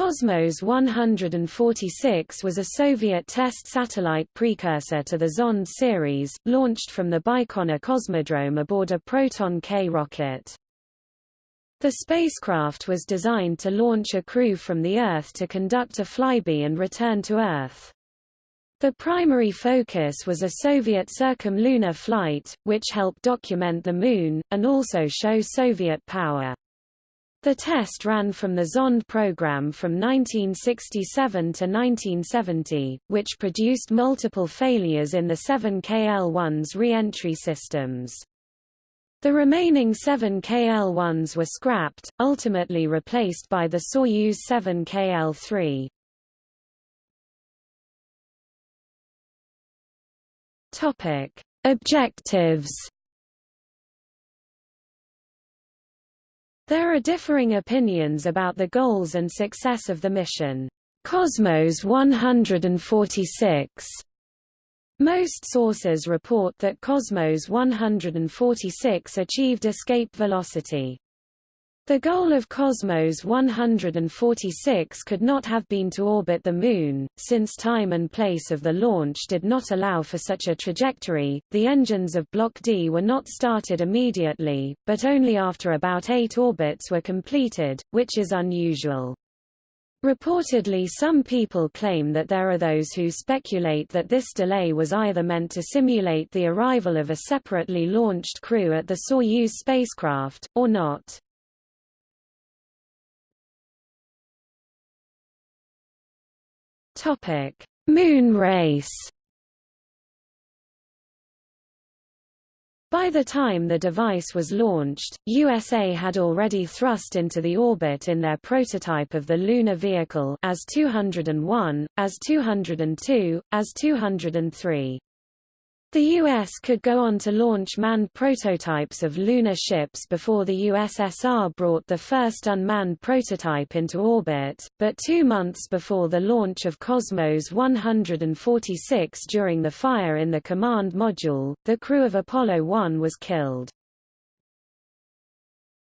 Cosmos 146 was a Soviet test satellite precursor to the Zond series, launched from the Baikonur Cosmodrome aboard a Proton-K rocket. The spacecraft was designed to launch a crew from the Earth to conduct a flyby and return to Earth. The primary focus was a Soviet circumlunar flight, which helped document the Moon, and also show Soviet power. The test ran from the Zond program from 1967 to 1970, which produced multiple failures in the 7K-L1's re-entry systems. The remaining 7K-L1s were scrapped, ultimately replaced by the Soyuz 7K-L3. Topic: Objectives There are differing opinions about the goals and success of the mission. Cosmos 146 most sources report that Cosmos 146 achieved escape velocity. The goal of Cosmos 146 could not have been to orbit the Moon, since time and place of the launch did not allow for such a trajectory. The engines of Block D were not started immediately, but only after about eight orbits were completed, which is unusual. Reportedly some people claim that there are those who speculate that this delay was either meant to simulate the arrival of a separately launched crew at the Soyuz spacecraft, or not. Topic: Moon race. By the time the device was launched, USA had already thrust into the orbit in their prototype of the lunar vehicle as 201, AS-202, as 203. The U.S. could go on to launch manned prototypes of lunar ships before the USSR brought the first unmanned prototype into orbit, but two months before the launch of Cosmos 146 during the fire in the command module, the crew of Apollo 1 was killed.